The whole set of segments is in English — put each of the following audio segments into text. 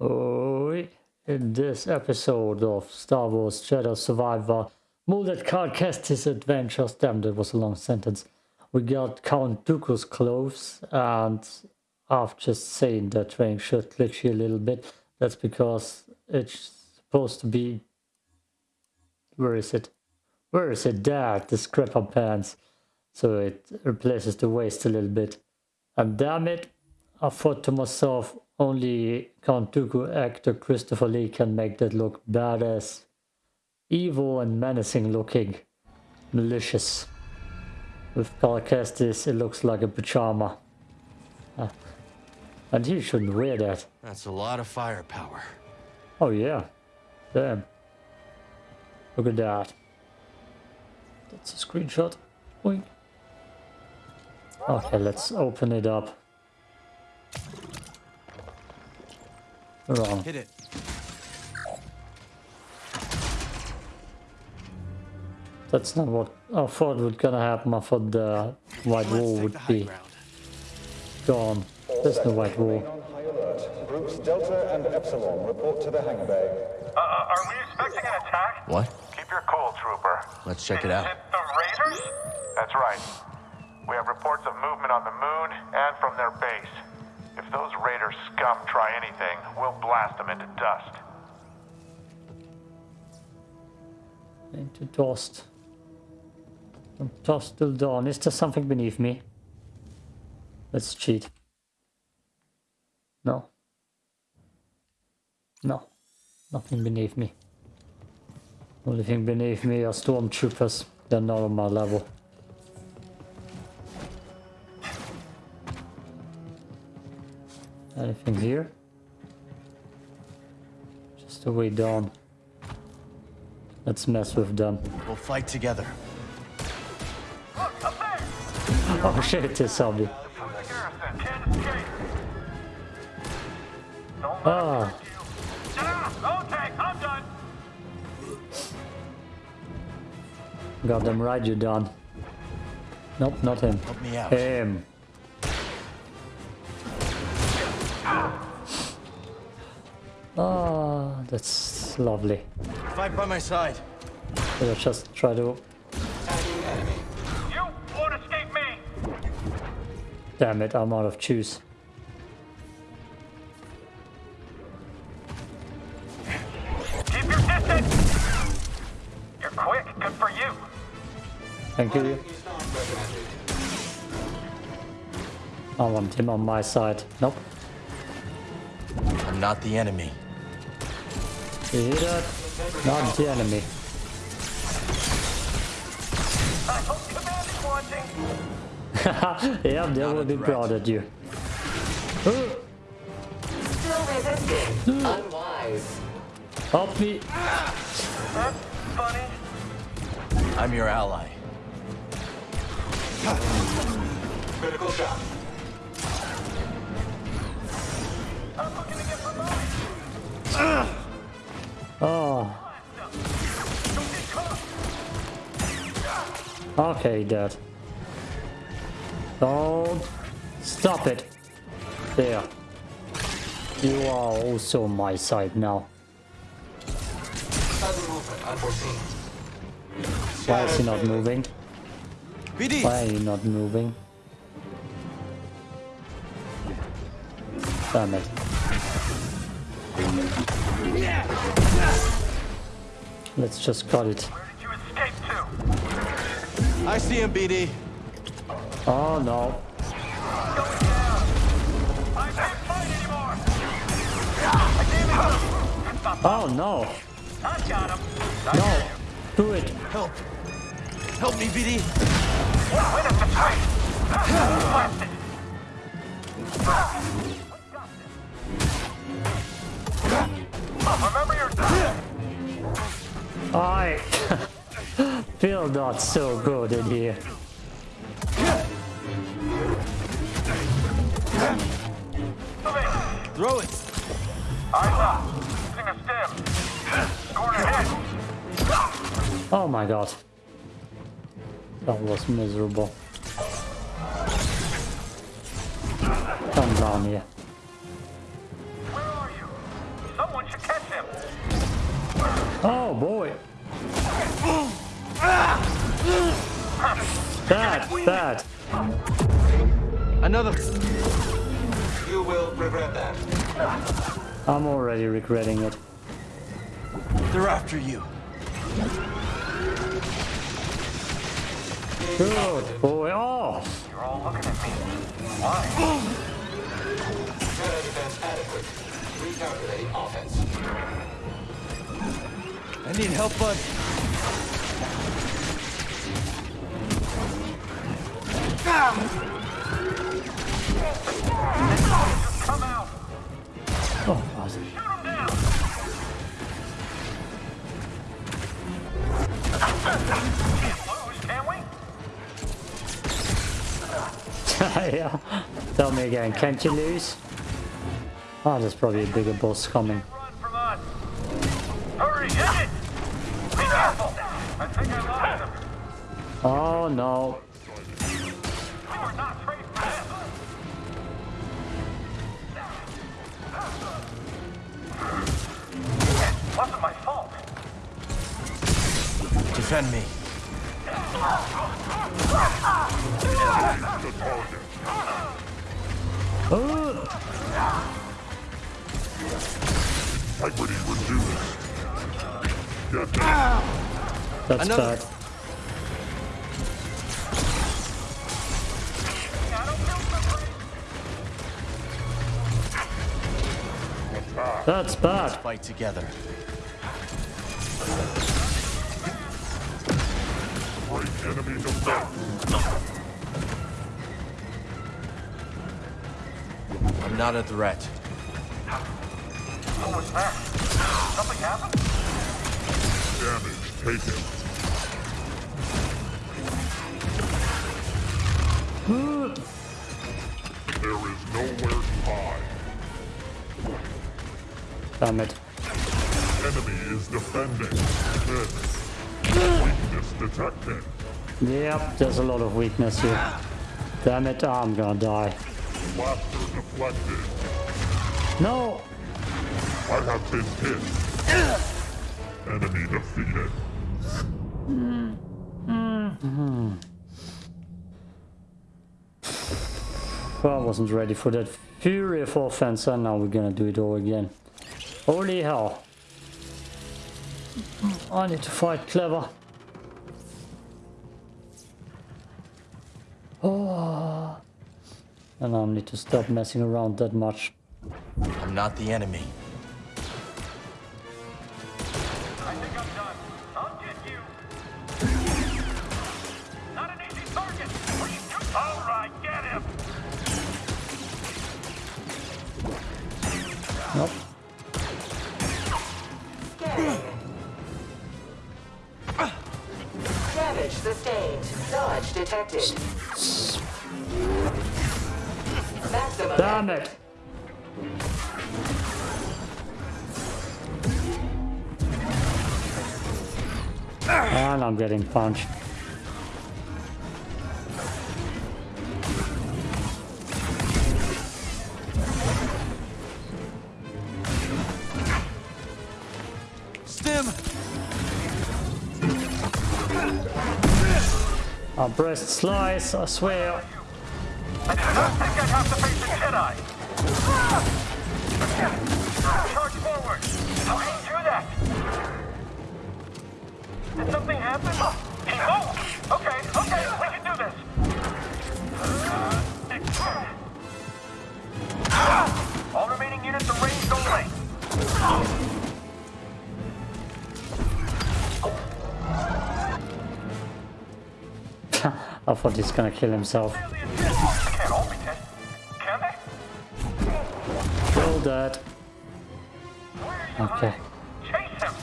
Oh, in this episode of Star Wars Jedi Survivor, Molded Card cast his adventures. Damn, that was a long sentence. We got Count Dooku's clothes, and I've just seen the train should glitchy a little bit. That's because it's supposed to be. Where is it? Where is it? There, the scrapper pants. So it replaces the waist a little bit. And damn it, I thought to myself, only Count Dooku actor Christopher Lee can make that look badass, evil and menacing looking, malicious. With Cal Kestis, it looks like a pajama. Uh, and he shouldn't wear that. That's a lot of firepower. Oh yeah, damn. Look at that. That's a screenshot. Boink. Okay, let's open it up. Hit it. That's not what I thought was gonna happen. I thought the white wall would be gone. There's no white wall. On high alert. Groups Delta and Epsilon report to the hangar bay. Uh, are we expecting an attack? What? Keep your cool, trooper. Let's check it out. it the Raiders? That's right. We have reports of movement on the moon and from their base. If those Raider scum try anything, we'll blast them into dust. Into dust. From dusk till dawn. Is there something beneath me? Let's cheat. No. No. Nothing beneath me. Only thing beneath me are stormtroopers. They're not on my level. Anything here? Just a way down. Let's mess with them. We'll fight together. Look, up there! Oh shit, it's a zombie. From the garrison. Can't escape. Don't let Ah. them you. Done. Got them right, you done. Nope, not him. Help me out. Him. Ah, that's lovely. Fight by my side. Should I just try to... You won't escape me. Damn it, I'm out of juice. Keep your distance. You're quick. Good for you. Thank you. I want him on my side. Nope. I'm not the enemy. You hear that? Not the enemy. Is yeah, they will be proud at you. Still resisting. Unwise. Help me. That's funny. I'm your ally. Critical shot. I'm looking to get promoted. Oh, okay, Dad. Don't stop it. There. You are also on my side now. Why is he not moving? Why are you not moving? Damn it. Let's just cut it. Where did you escape to? I see him, BD. Oh no. Going down. I can't fight anymore. I gave it up. Stop. Oh no. I got him. I No. hear you. Do it. Help. Help me, BD. Win at the tree. I feel not so good in here. Throw it. Eyes up. Using a stem. Scoring a hit. Oh my god. That was miserable. Come down here. Oh boy. Bad, bad. Another. You will regret that. I'm already regretting it. They're after you. Good boy. Oh, You're all looking at me. Why? Meta defense adequate. Recalculate offense. I need help, bud. Come out. oh, we? yeah. Tell me again, can't you lose? Oh, there's probably a bigger boss coming. Run from us. Hurry, hit it. Be careful. I think I lost him. Oh no. We were not trained for this. It wasn't my fault. Defend me. Oh, Integrity reduced. Get down. that's Another- bad. I don't feel so great. That's bad. Fight together. Break enemy defense. I'm not a threat. What was that? Something happened? Damage taken. There is nowhere to hide. Damn it. Enemy is defending. Weakness detected. Yep, there's a lot of weakness here. Damn it, I'm gonna die. Blaster deflected. No! I have been hit. Enemy defeated. Hmm. Hmm. I wasn't ready for that fury of offense and now we're gonna do it all again. Holy hell. I need to fight clever. Oh. And I need to stop messing around that much. I'm not the enemy. Nope. Damage sustained. Dodge detected. Maximum. Damn it! And I'm getting punched. Breast slice, I swear. I did not think I'd have to face Jedi. Charge forward. How can you do that? Did something happen? He moved. I thought he's gonna kill himself. Can't all be dead. Can they? Kill that. Where are you Okay. hiding? Chase him.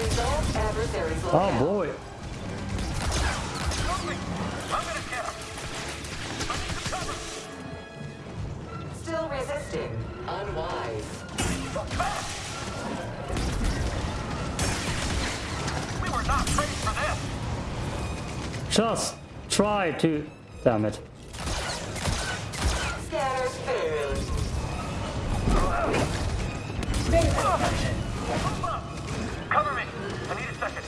Resolve adversary's Oh boy. Quickly. I'm gonna get him. I need some cover. Still resisting. Unwise. We were not trained for this. Just try to. Damn it. I need a second.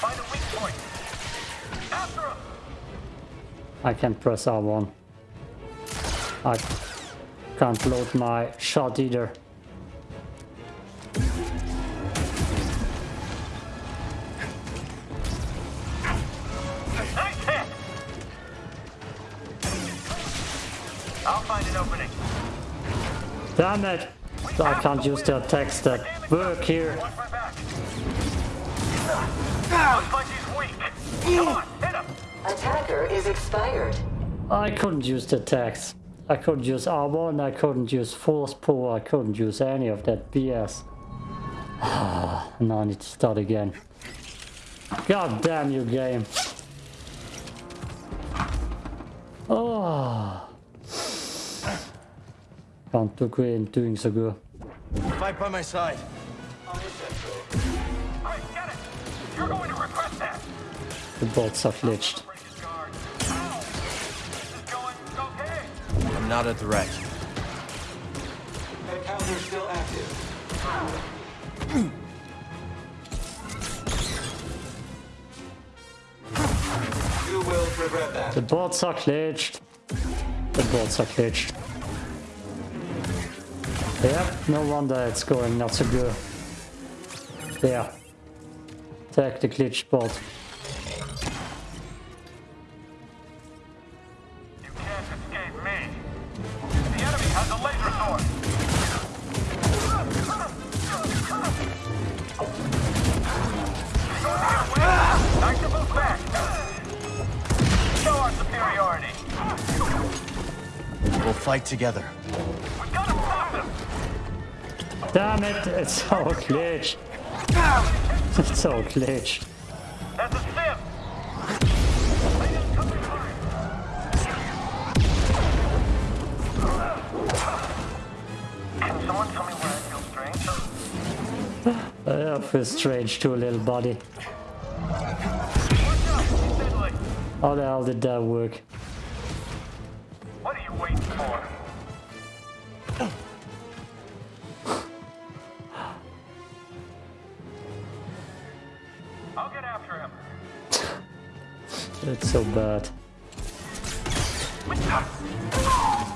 Find a weak point. After him. I can press R1. I can't load my shot either. I'll find an opening. Damn it! I can't use the attacks that work here. Watch my back. Looks like he's weak. Come on, hit him. Attacker is expired. I couldn't use the attacks. I couldn't use R1, I couldn't use force pull, I couldn't use any of that BS. now I need to start again. God damn you game. Oh. Can't look in doing so good. Fight by my side. Hey, get it. You're going to regret that. The bots are glitched. Break his guard. Ow. This is going okay. I'm not a threat. That counter's still active. You will regret that. The bots are glitched. The bots are glitched. Yep, no wonder it's going not so good. There. Attack the glitch bot. You can't escape me. The enemy has a laser back. Show our superiority. We'll fight together. Damn it, it's so glitched. It's so glitched. I feel strange? Too, little buddy. How the hell did that work?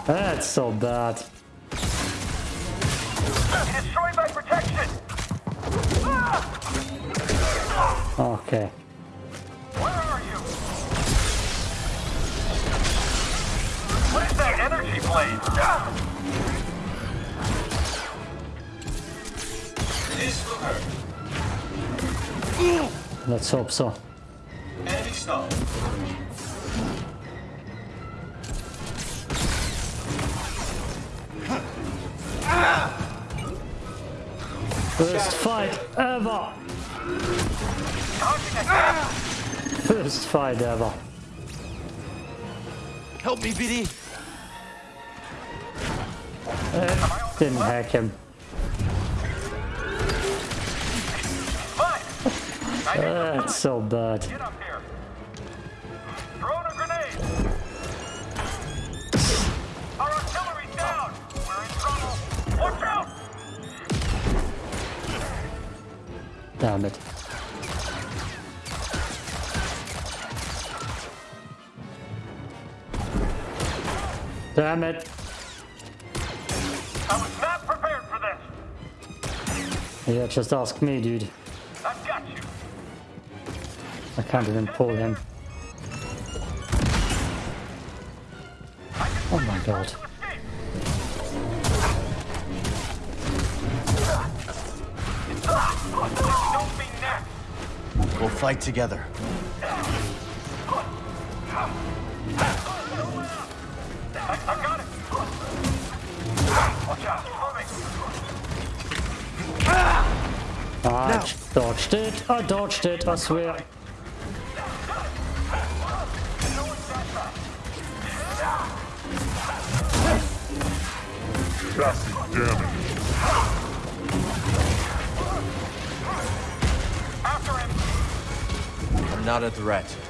That's so bad. He destroyed my protection. Okay. Where are you? What is that energy blade? This will hurt. Let's hope so. Enemy stalled. First fight ever! First fight ever. Help me, BD. Uh, didn't hack him. Fine. I need to That's so bad. Damn it. Damn it. I was not prepared for this. Yeah, just ask me, dude. I've got you. I can't even pull him. Oh my god. We'll fight together. I, I got it. Watch out. Moving. I dodged it. I dodged it, I swear. Chassis damage. Not a threat.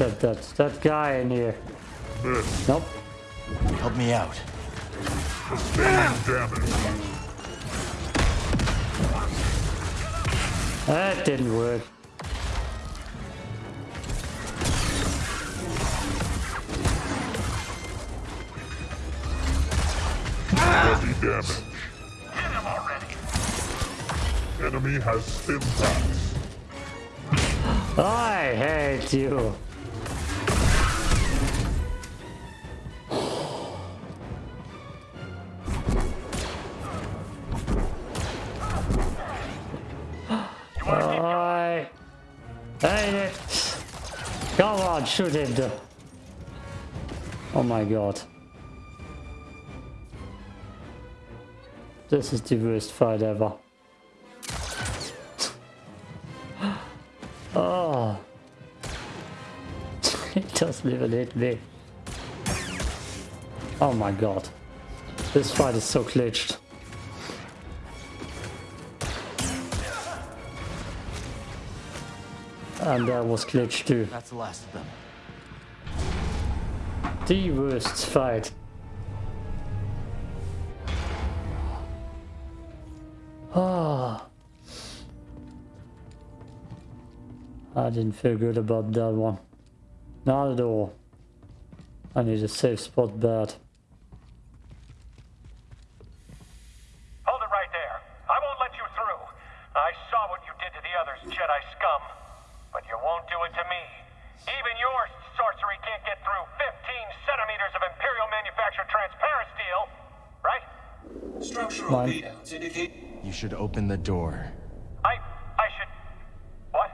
Said that? That guy in here. Miss. Nope. Help me out. Sustaining damage. That didn't work. Heavy damage. Enemy has stim packs. I hate you. Come on, shoot him. Oh my god. This is the worst fight ever. Oh. it doesn't even hit me. Oh my god. This fight is so glitched. And that was glitched too. That's the last of them. The worst fight. Ah. I didn't feel good about that one. Not at all. I need a safe spot bad. Hold it right there. I won't let you through. I saw what you did to the others, Jedi scum. But you won't do it to me. Even your sorcery can't get through 15 centimeters of Imperial manufactured transparent steel. Right? Structural Mine. readouts indicate You should open the door. I... I should... What?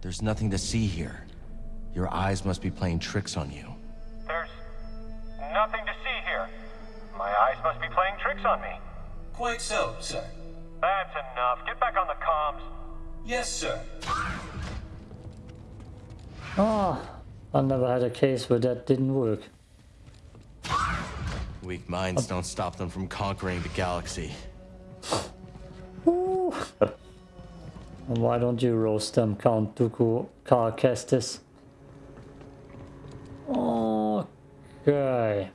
There's nothing to see here. Your eyes must be playing tricks on you. There's... nothing to see here. My eyes must be playing tricks on me. quite so, sir. That's enough. Get back on the comms. Yes, sir. Ah, I never had a case where that didn't work. Weak minds don't stop them from conquering the galaxy. Why don't you roast them, Count Dooku Cal Kestis? Okay.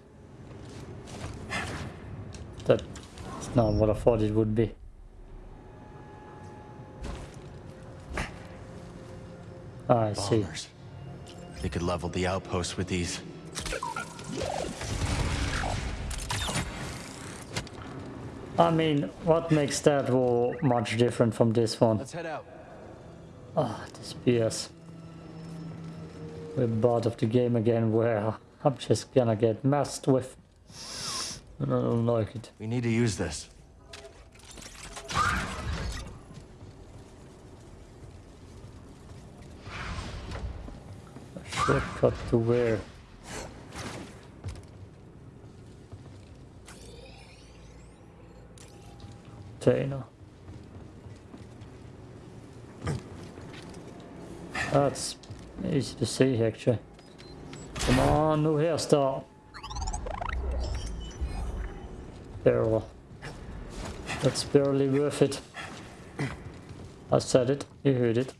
That's not what I thought it would be. I see. Bombers. They could level the outpost with these. I mean, what makes that war much different from this one? Let's head out. Ah, this BS. We're part of the game again where I'm just gonna get messed with. I don't like it. We need to use this. Shortcut to where? Dana. That's easy to see actually. Come on, new hairstyle. Barely. That's barely worth it. I said it, you heard it.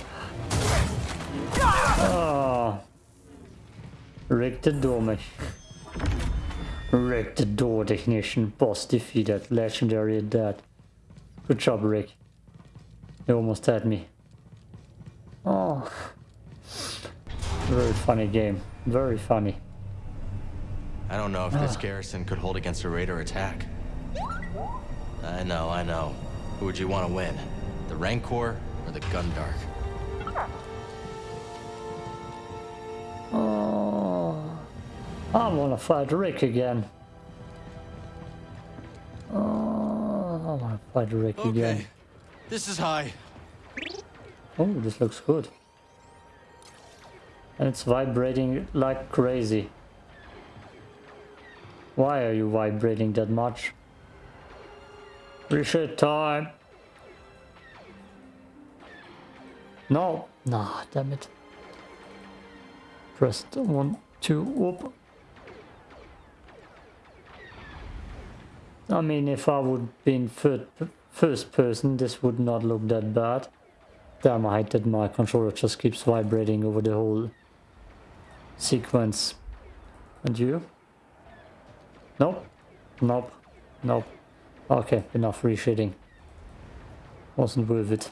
Rick the door, mate. Rick the door technician. Boss defeated. Legendary dead. Good job, Rick. You almost had me. Oh. Very funny game. Very funny. I don't know if this ah. garrison could hold against a raider attack. I know, I know. Who would you want to win? The Rancor or the Gundark? Oh. I wanna fight Rick again. Oh, I wanna fight Rick again. This is high. Oh, this looks good. And it's vibrating like crazy. Why are you vibrating that much? Reset time. No. Nah, damn it. Press one, two, whoop. I mean, if I would be in first person, this would not look that bad. Damn, I hate that my controller just keeps vibrating over the whole sequence. And you? Nope. Nope. Nope. Okay, enough reshading. Wasn't worth it.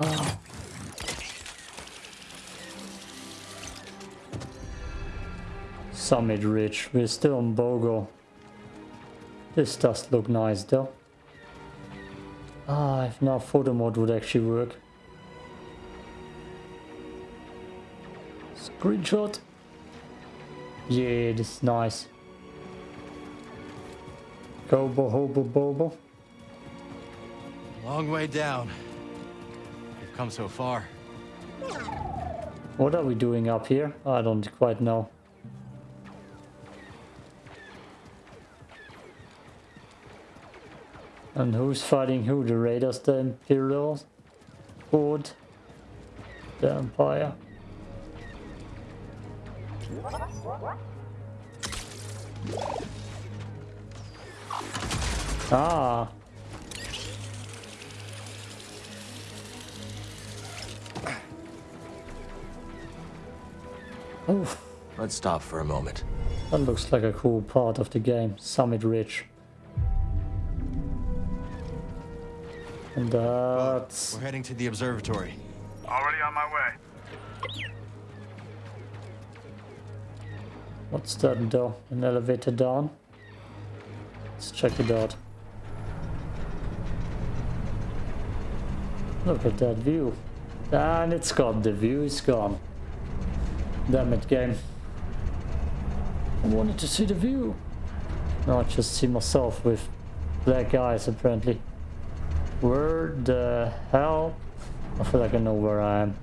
Ah. Summit Ridge. We're still on Koboh. This does look nice though. Ah, if now photo mode would actually work. Screenshot. Yeah, this is nice. Gobo hobo bobo. Long way down. We've come so far. What are we doing up here? I don't quite know. And who's fighting who? The Raiders, the Imperials? Horde? The Empire? Ah! Oof, Let's stop for a moment. that looks like a cool part of the game. Summit Ridge. And uh, that's... We're heading to the observatory. Already on my way. What's that door? An elevator down? Let's check it out. Look at that view. And it's gone. The view is gone. Damn it, game. I wanted to see the view. No, I just see myself with black eyes, apparently. The hell? I feel like I know where I am.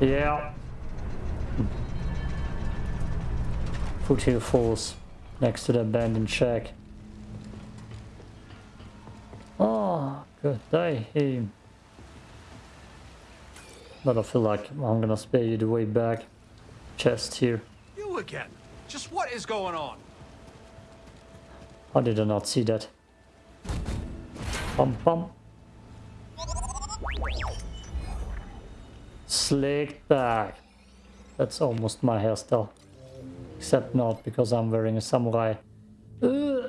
Yeah. Foothill Falls, next to the abandoned shack. Oh, good day. Hey. But I feel like I'm gonna spare you the way back. Chest here. You again. Just what is going on? How did I not see that? Bum bum. Slicked back. That's almost my hairstyle. Except not because I'm wearing a samurai. That's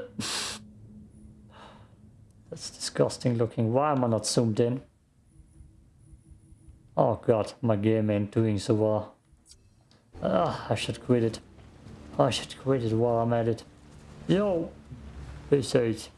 disgusting looking. Why am I not zoomed in? Oh god, my game ain't doing so well. Ah, I should quit it. I should quit it while I'm at it. Yo! Peace out.